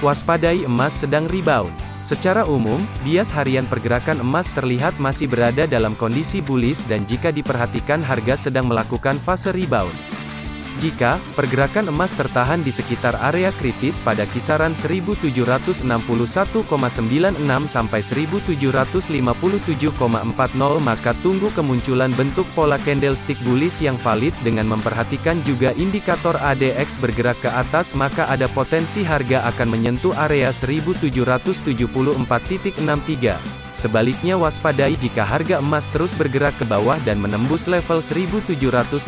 Waspadai emas sedang rebound. Secara umum, bias harian pergerakan emas terlihat masih berada dalam kondisi bullish dan jika diperhatikan harga sedang melakukan fase rebound. Jika pergerakan emas tertahan di sekitar area kritis pada kisaran 1761,96 sampai 1757,40 maka tunggu kemunculan bentuk pola candlestick bullish yang valid dengan memperhatikan juga indikator ADX bergerak ke atas maka ada potensi harga akan menyentuh area 1774.63. Sebaliknya waspadai jika harga emas terus bergerak ke bawah dan menembus level 1757.40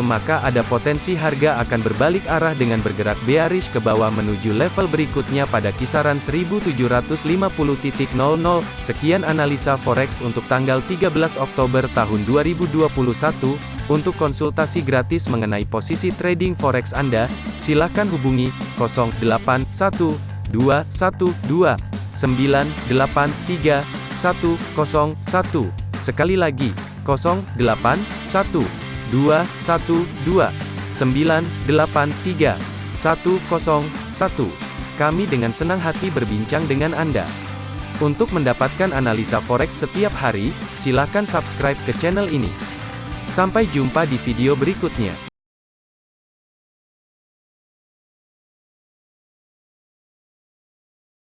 maka ada potensi harga akan berbalik arah dengan bergerak bearish ke bawah menuju level berikutnya pada kisaran 1750.00. Sekian analisa forex untuk tanggal 13 Oktober tahun 2021. Untuk konsultasi gratis mengenai posisi trading forex Anda, silakan hubungi 081212 983 101. Sekali lagi, 081 212 983 101. Kami dengan senang hati berbincang dengan Anda. Untuk mendapatkan analisa forex setiap hari, silakan subscribe ke channel ini. Sampai jumpa di video berikutnya.